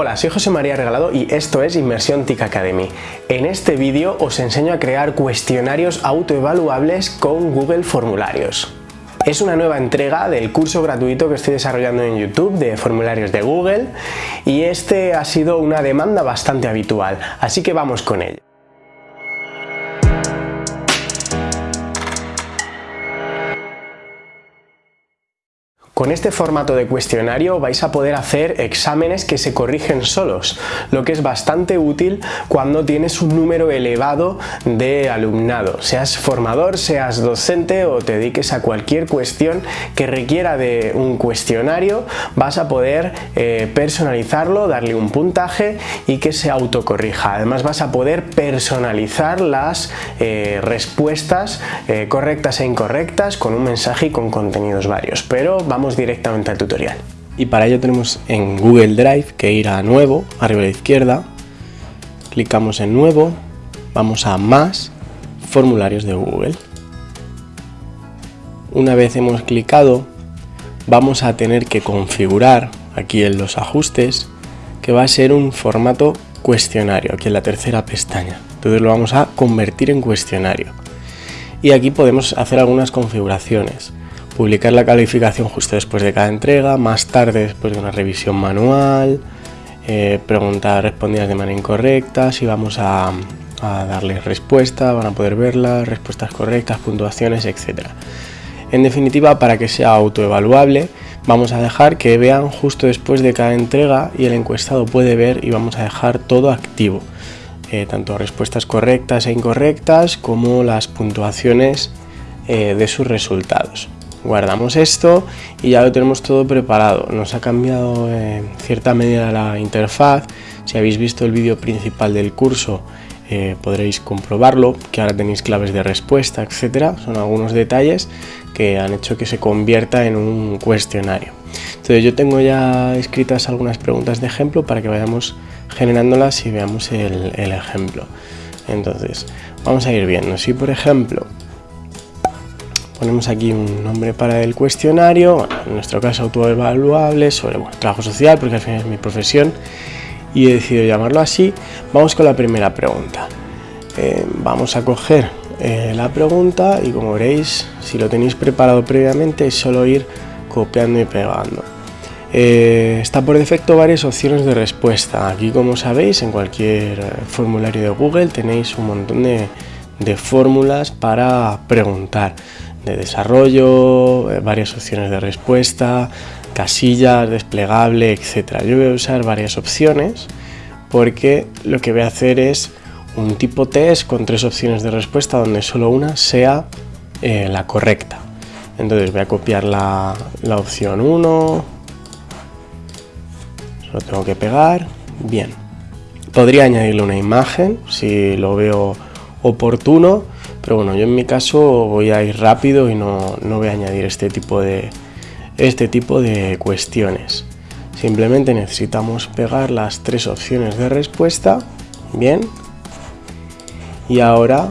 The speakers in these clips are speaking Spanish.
Hola, soy José María Regalado y esto es Inmersión TIC Academy. En este vídeo os enseño a crear cuestionarios autoevaluables con Google Formularios. Es una nueva entrega del curso gratuito que estoy desarrollando en YouTube de formularios de Google y este ha sido una demanda bastante habitual, así que vamos con ello. Con este formato de cuestionario vais a poder hacer exámenes que se corrigen solos, lo que es bastante útil cuando tienes un número elevado de alumnado, seas formador, seas docente o te dediques a cualquier cuestión que requiera de un cuestionario, vas a poder eh, personalizarlo, darle un puntaje y que se autocorrija. Además vas a poder personalizar las eh, respuestas eh, correctas e incorrectas con un mensaje y con contenidos varios, pero vamos directamente al tutorial. Y para ello tenemos en Google Drive que ir a Nuevo, arriba a la izquierda, clicamos en Nuevo, vamos a Más, Formularios de Google. Una vez hemos clicado, vamos a tener que configurar aquí en los ajustes que va a ser un formato cuestionario, aquí en la tercera pestaña. Entonces lo vamos a convertir en cuestionario. Y aquí podemos hacer algunas configuraciones publicar la calificación justo después de cada entrega, más tarde después de una revisión manual, eh, preguntas respondidas de manera incorrecta, si vamos a, darles respuesta, van a poder verlas, respuestas correctas, puntuaciones, etc. En definitiva, para que sea autoevaluable, vamos a dejar que vean justo después de cada entrega y el encuestado puede ver y vamos a dejar todo activo. Eh, tanto respuestas correctas e incorrectas como las puntuaciones eh, de sus resultados guardamos esto y ya lo tenemos todo preparado. Nos ha cambiado en cierta medida la interfaz. Si habéis visto el vídeo principal del curso eh, podréis comprobarlo, que ahora tenéis claves de respuesta, etcétera. Son algunos detalles que han hecho que se convierta en un cuestionario. Entonces yo tengo ya escritas algunas preguntas de ejemplo para que vayamos generándolas y veamos el ejemplo. Entonces, vamos a ir viendo. Si por ejemplo Ponemos aquí un nombre para el cuestionario, en nuestro caso autoevaluable, sobre trabajo social, porque al final es mi profesión, y he decidido llamarlo así. Vamos con la primera pregunta. Eh, vamos a coger eh, la pregunta y como veréis, si lo tenéis preparado previamente, es solo ir copiando y pegando. Eh, está por defecto varias opciones de respuesta. Aquí, como sabéis, en cualquier formulario de Google tenéis un montón de, de fórmulas para preguntar de desarrollo, eh, varias opciones de respuesta, casillas, desplegable, etc. Yo voy a usar varias opciones porque lo que voy a hacer es un tipo test con tres opciones de respuesta donde solo una sea eh, la correcta. Entonces voy a copiar la, la opción 1, lo tengo que pegar, bien. Podría añadirle una imagen si lo veo oportuno, pero bueno, yo en mi caso voy a ir rápido y no, voy a añadir este tipo, de, este tipo de cuestiones. Simplemente necesitamos pegar las tres opciones de respuesta, bien, y ahora,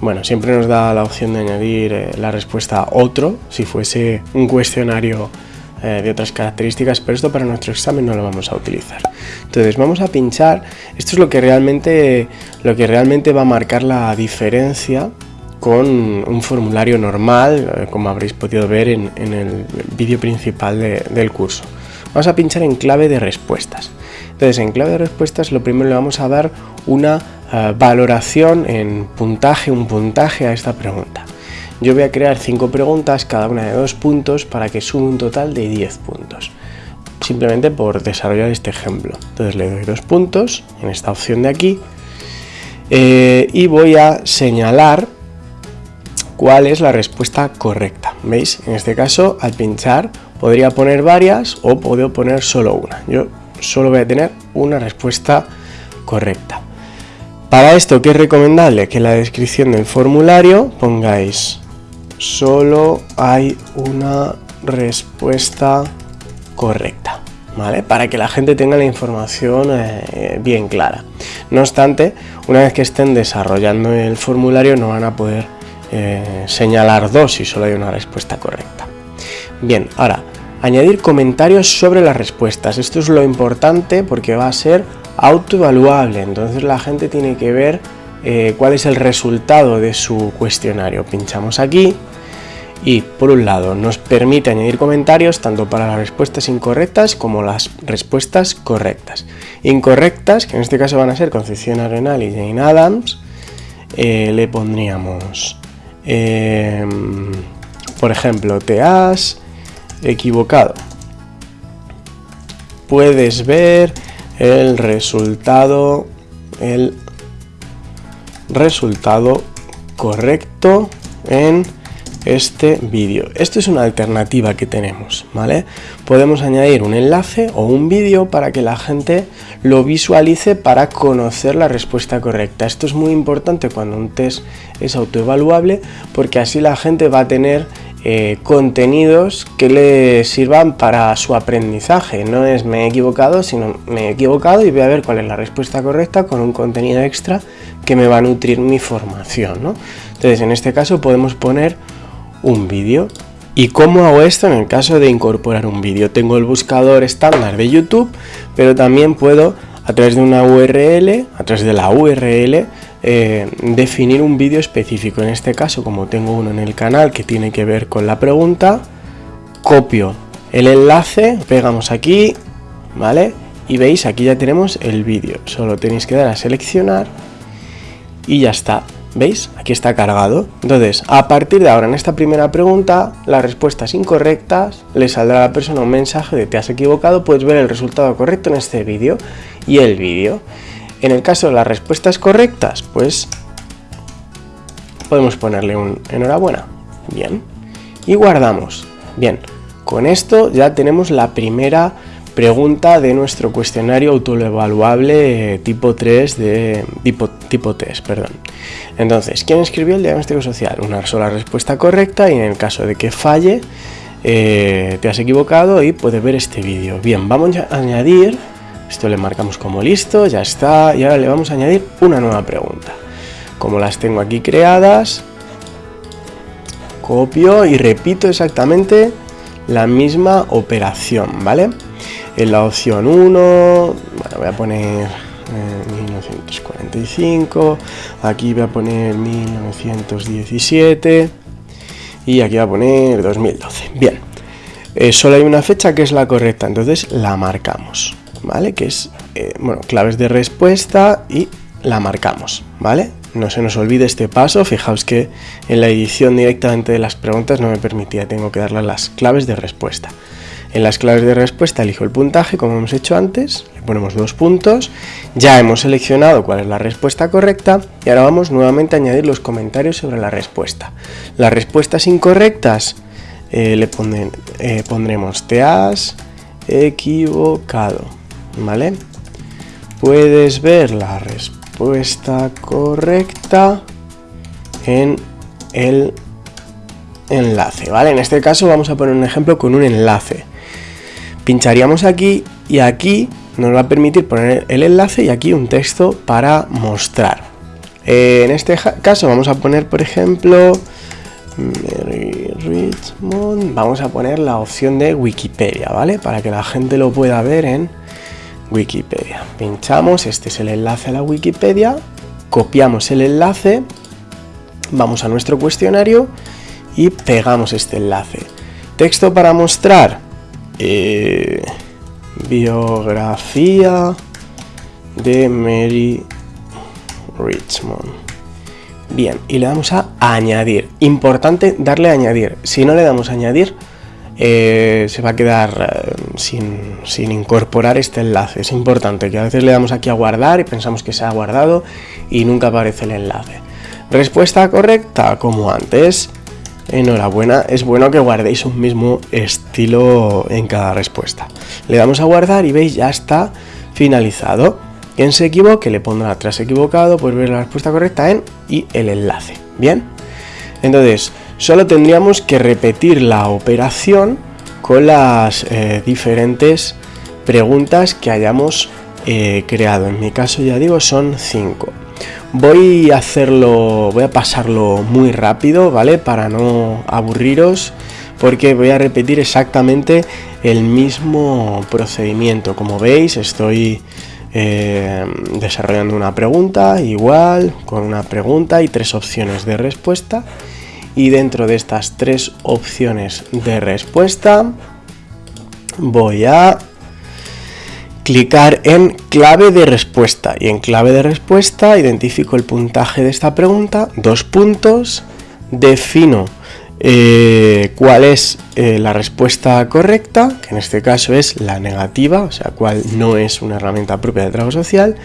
bueno, siempre nos da la opción de añadir eh, la respuesta otro, si fuese un cuestionario eh, de otras características, pero esto para nuestro examen no lo vamos a utilizar. Entonces vamos a pinchar, esto es lo que realmente, lo que realmente va a marcar la diferencia con un formulario normal, eh, como habréis podido ver en, el vídeo principal del curso. Vamos a pinchar en clave de respuestas. Entonces en clave de respuestas lo primero le vamos a dar una eh, valoración en puntaje, un puntaje a esta pregunta. Yo voy a crear 5 preguntas, cada una de 2 puntos, para que sume un total de 10 puntos. Simplemente por desarrollar este ejemplo. Entonces le doy 2 puntos en esta opción de aquí. Eh, y voy a señalar cuál es la respuesta correcta. ¿Veis? En este caso, al pinchar, podría poner varias o puedo poner solo una. Yo solo voy a tener una respuesta correcta. Para esto, ¿qué es recomendable? Que en la descripción del formulario pongáis solo hay una respuesta correcta, ¿vale? Para que la gente tenga la información eh, bien clara. No obstante, una vez que estén desarrollando el formulario no van a poder eh, señalar dos si solo hay una respuesta correcta. Bien, ahora añadir comentarios sobre las respuestas. Esto es lo importante porque va a ser autoevaluable, entonces la gente tiene que ver eh, cuál es el resultado de su cuestionario. Pinchamos aquí y por un lado nos permite añadir comentarios tanto para las respuestas incorrectas como las respuestas correctas. Incorrectas, que en este caso van a ser Concepción Arenal y Jane Adams, eh, le pondríamos, em, por ejemplo, te has equivocado. Puedes ver el resultado, el resultado correcto en este vídeo. Esto es una alternativa que tenemos, ¿vale? Podemos añadir un enlace o un vídeo para que la gente lo visualice para conocer la respuesta correcta. Esto es muy importante cuando un test es autoevaluable porque así la gente va a tener eh, contenidos que le sirvan para su aprendizaje. No es me he equivocado, sino me he equivocado y voy a ver cuál es la respuesta correcta con un contenido extra que me va a nutrir mi formación. ¿no? Entonces en este caso podemos poner un vídeo. ¿Y cómo hago esto en el caso de incorporar un vídeo? Tengo el buscador estándar de YouTube, pero también puedo a través de una URL, a través de la URL, eh, definir un vídeo específico. En este caso, como tengo uno en el canal que tiene que ver con la pregunta, copio el enlace, pegamos aquí, ¿vale? Y veis, aquí ya tenemos el vídeo. Solo tenéis que dar a seleccionar y ya está. ¿Veis? Aquí está cargado. Entonces, a partir de ahora, en esta primera pregunta, las respuestas incorrectas, le saldrá a la persona un mensaje de te has equivocado, puedes ver el resultado correcto en este vídeo y el vídeo. En el caso de las respuestas correctas, pues podemos ponerle un enhorabuena. Bien. Y guardamos. Bien. Con esto ya tenemos la primera pregunta de nuestro cuestionario autoevaluable eh, tipo 3 de tipo, tipo perdón. Entonces, ¿quién escribió el diagnóstico social? Una sola respuesta correcta y en el caso de que falle, eh, te has equivocado y puedes ver este vídeo. Bien, vamos a añadir, esto le marcamos como listo, ya está, y ahora le vamos a añadir una nueva pregunta. Como las tengo aquí creadas, copio y repito exactamente la misma operación, ¿vale? En la opción 1, bueno, voy a poner 1945, eh, aquí voy a poner 1917 y aquí voy a poner 2012. Bien, eh, solo hay una fecha que es la correcta, entonces la marcamos, ¿vale? Que es, eh, bueno, claves de respuesta y la marcamos, ¿vale? No se nos olvide este paso, fijaos que en la edición directamente de las preguntas no me permitía, tengo que darle las claves de respuesta. En las claves de respuesta elijo el puntaje, como hemos hecho antes, le ponemos dos puntos, ya hemos seleccionado cuál es la respuesta correcta y ahora vamos nuevamente a añadir los comentarios sobre la respuesta. Las respuestas incorrectas eh, le eh, pondremos te equivocado, ¿vale? Puedes ver la respuesta correcta en el enlace, ¿vale? En este caso vamos a poner un ejemplo con un enlace. Pincharíamos aquí y aquí nos va a permitir poner el enlace y aquí un texto para mostrar. Eh, en este caso vamos a poner, por ejemplo, Mary Richmond, vamos a poner la opción de Wikipedia, ¿vale? Para que la gente lo pueda ver en Wikipedia. Pinchamos, este es el enlace a la Wikipedia, copiamos el enlace, vamos a nuestro cuestionario y pegamos este enlace. Texto para mostrar, eh, biografía de Mary Richmond. Bien, y le damos a añadir. Importante darle a añadir. Si no le damos a añadir, eh, se va a quedar eh, sin, sin, incorporar este enlace. Es importante que a veces le damos aquí a guardar y pensamos que se ha guardado y nunca aparece el enlace. Respuesta correcta, como antes. Enhorabuena, es bueno que guardéis un mismo estilo en cada respuesta. Le damos a guardar y veis ya está finalizado. Quien se equivoque le pondrá atrás equivocado, pues ver la respuesta correcta en y el enlace. Bien, entonces solo tendríamos que repetir la operación con las eh, diferentes preguntas que hayamos eh, creado. En mi caso ya digo son 5. Voy a hacerlo, voy a pasarlo muy rápido, ¿vale? Para no aburriros, porque voy a repetir exactamente el mismo procedimiento. Como veis, estoy eh, desarrollando una pregunta igual, con una pregunta y tres opciones de respuesta. Y dentro de estas tres opciones de respuesta, voy a clicar en clave de respuesta y en clave de respuesta identifico el puntaje de esta pregunta, dos puntos, defino eh, cuál es eh, la respuesta correcta, que en este caso es la negativa, o sea, cuál no es una herramienta propia de trabajo social,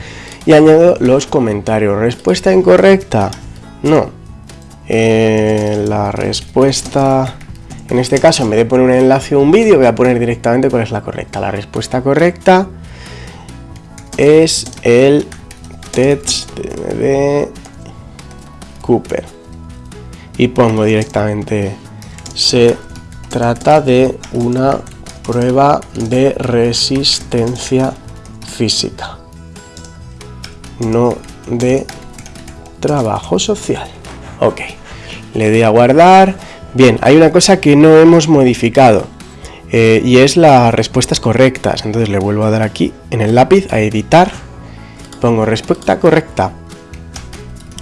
y añado los comentarios. Respuesta incorrecta, no. Eh, la respuesta, en este caso, en vez de poner un enlace o un vídeo, voy a poner directamente cuál es la correcta. La respuesta correcta es el test de Cooper. Y pongo directamente, se trata de una prueba de resistencia física, no de trabajo social. Ok, le doy a guardar. Bien, hay una cosa que no hemos modificado eh, y es las respuestas correctas. Entonces le vuelvo a dar aquí en el lápiz a editar. Pongo respuesta correcta.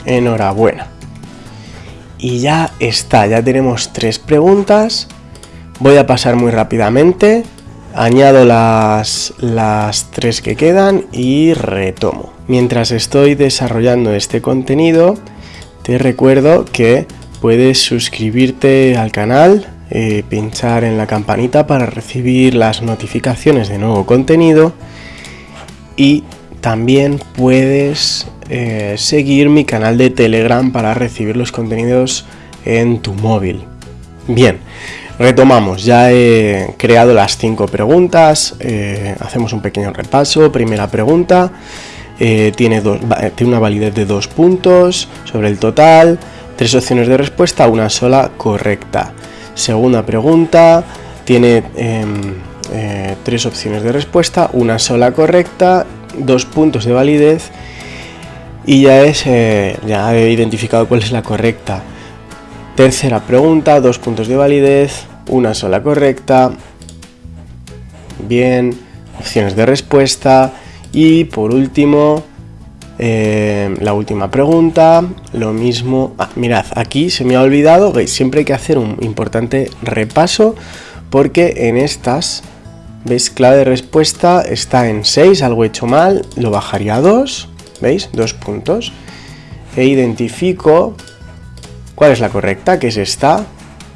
Enhorabuena. Y ya está, ya tenemos tres preguntas. Voy a pasar muy rápidamente. Añado las, las tres que quedan y retomo. Mientras estoy desarrollando este contenido, te recuerdo que puedes suscribirte al canal eh, pinchar en la campanita para recibir las notificaciones de nuevo contenido y también puedes eh, seguir mi canal de Telegram para recibir los contenidos en tu móvil. Bien, retomamos, ya he creado las cinco preguntas, eh, hacemos un pequeño repaso. Primera pregunta, tiene, tiene una validez de dos puntos sobre el total, tres opciones de respuesta, una sola correcta. Segunda pregunta, tiene em, eh, tres opciones de respuesta, una sola correcta, dos puntos de validez y ya, es, eh, ya he identificado cuál es la correcta. Tercera pregunta, dos puntos de validez, una sola correcta. Bien, opciones de respuesta. Y por último, eh, la última pregunta, lo mismo... Ah, mirad, aquí se me ha olvidado, veis, siempre hay que hacer un importante repaso porque en estas, veis, clave de respuesta está en 6, algo hecho mal, lo bajaría a 2, veis, dos puntos, e identifico cuál es la correcta, que es esta,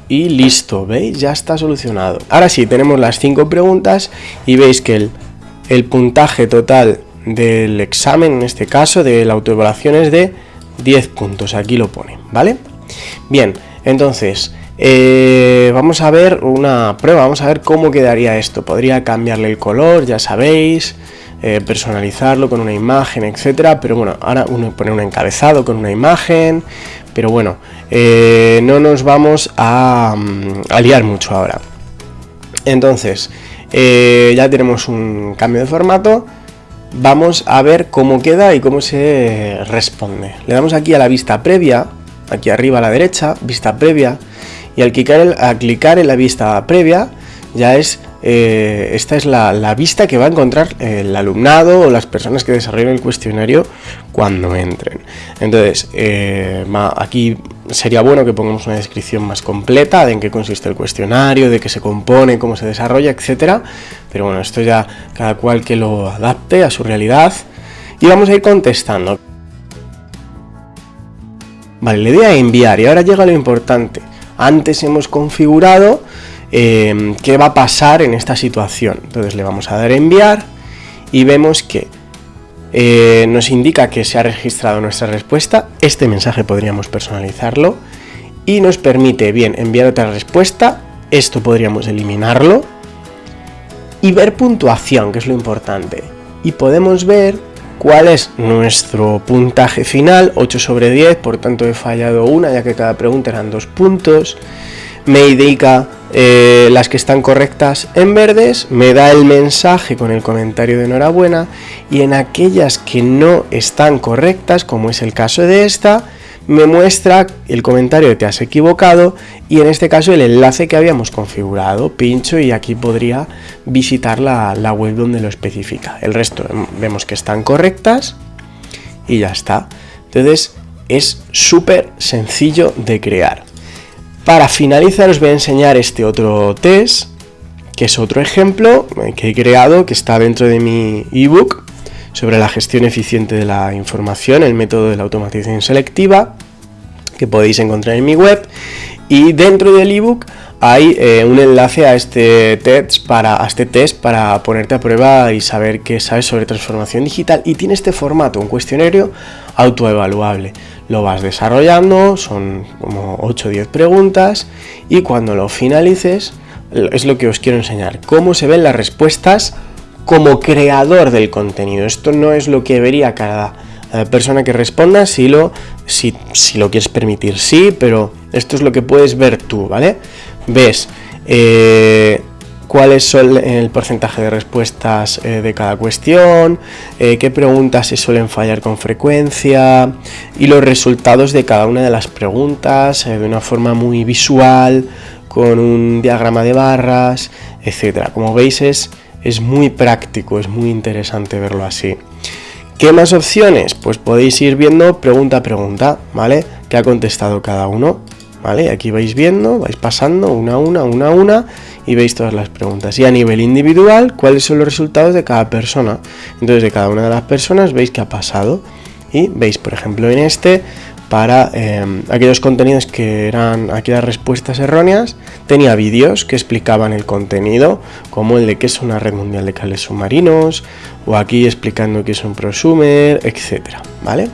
y listo, veis, ya está solucionado. Ahora sí, tenemos las 5 preguntas y veis que el, el puntaje total del examen, en este caso, de la autoevaluación es de 10 puntos, aquí lo pone, ¿vale? Bien, entonces, eh, vamos a ver una prueba, vamos a ver cómo quedaría esto. Podría cambiarle el color, ya sabéis, eh, personalizarlo con una imagen, etcétera, pero bueno, ahora uno pone un encabezado con una imagen, pero bueno, eh, no nos vamos a, mm, a liar mucho ahora. Entonces, ya tenemos un cambio de formato, vamos a ver cómo queda y cómo se responde. Le damos aquí a la vista previa, aquí arriba a la derecha, vista previa, y al clicar, clicar en la vista previa ya es eh, esta es la, vista que va a encontrar el alumnado o las personas que desarrollen el cuestionario cuando entren. Entonces, eh, aquí sería bueno que pongamos una descripción más completa de en qué consiste el cuestionario, de qué se compone, cómo se desarrolla, etcétera. Pero bueno, esto ya cada cual que lo adapte a su realidad. Y vamos a ir contestando. Vale, le doy a enviar y ahora llega lo importante. Antes hemos configurado Em, qué va a pasar en esta situación. Entonces le vamos a dar a enviar y vemos que eh, nos indica que se ha registrado nuestra respuesta. Este mensaje podríamos personalizarlo y nos permite, bien, enviar otra respuesta. Esto podríamos eliminarlo y ver puntuación, que es lo importante. Y podemos ver cuál es nuestro puntaje final, 8 sobre 10, por tanto he fallado una, ya que cada pregunta eran dos puntos. Me indica eh, las que están correctas en verdes, me da el mensaje con el comentario de enhorabuena y en aquellas que no están correctas, como es el caso de esta, me muestra el comentario que te has equivocado y en este caso el enlace que habíamos configurado. Pincho y aquí podría visitar la, la web donde lo especifica. El resto vemos que están correctas y ya está. Entonces es súper sencillo de crear. Para finalizar os voy a enseñar este otro test, que es otro ejemplo que he creado, que está dentro de mi ebook sobre la gestión eficiente de la información, el método de la automatización selectiva, que podéis encontrar en mi web. Y dentro del ebook hay eh, un enlace a este, test para, a este test para ponerte a prueba y saber qué sabes sobre transformación digital. Y tiene este formato, un cuestionario autoevaluable. Lo vas desarrollando, son como 8 o 10 preguntas y cuando lo finalices es lo que os quiero enseñar, cómo se ven las respuestas como creador del contenido. Esto no es lo que vería cada eh, persona que responda, si lo, si, si lo quieres permitir, sí, pero esto es lo que puedes ver tú, ¿vale? Ves eh, cuáles son el porcentaje de respuestas eh, de cada cuestión, qué preguntas se suelen fallar con frecuencia y los resultados de cada una de las preguntas de una forma muy visual, con un diagrama de barras, etcétera. Como veis es es muy práctico, es muy interesante verlo así. ¿Qué más opciones? Pues podéis ir viendo pregunta a pregunta, ¿vale? ¿Qué ha contestado cada uno? ¿Vale? Aquí vais viendo, vais pasando una a una, una a una y veis todas las preguntas. Y a nivel individual, ¿cuáles son los resultados de cada persona? Entonces, de cada una de las personas veis qué ha pasado. Y veis, por ejemplo, en este, para em, aquellos contenidos que eran aquellas respuestas erróneas, tenía vídeos que explicaban el contenido, como el de qué es una red mundial de cables submarinos, o aquí explicando qué es un prosumer, etcétera, ¿vale?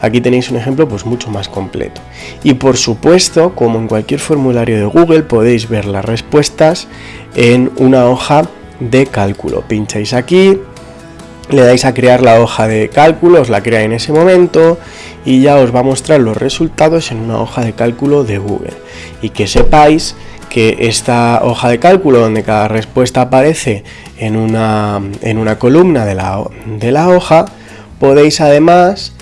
Aquí tenéis un ejemplo pues mucho más completo. Y por supuesto, como en cualquier formulario de Google, podéis ver las respuestas en una hoja de cálculo. Pincháis aquí, le dais a crear la hoja de cálculo, os la crea en ese momento y ya os va a mostrar los resultados en una hoja de cálculo de Google. Y que sepáis que esta hoja de cálculo donde cada respuesta aparece en una, en una columna de la, de la hoja, podéis además,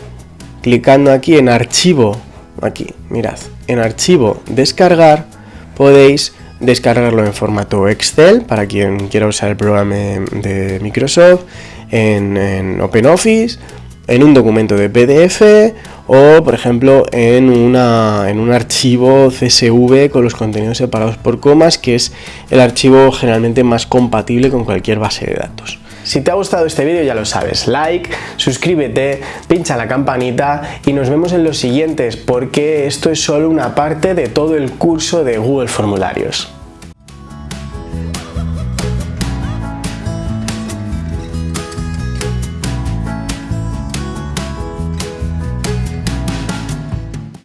clicando aquí en archivo, aquí, mirad, en archivo descargar, podéis descargarlo en formato Excel para quien quiera usar el programa de Microsoft en, OpenOffice, en un documento de PDF o, por ejemplo, en, una, en un archivo CSV con los contenidos separados por comas, que es el archivo generalmente más compatible con cualquier base de datos. Si te ha gustado este vídeo ya lo sabes, like, suscríbete, pincha la campanita y nos vemos en los siguientes porque esto es solo una parte de todo el curso de Google Formularios.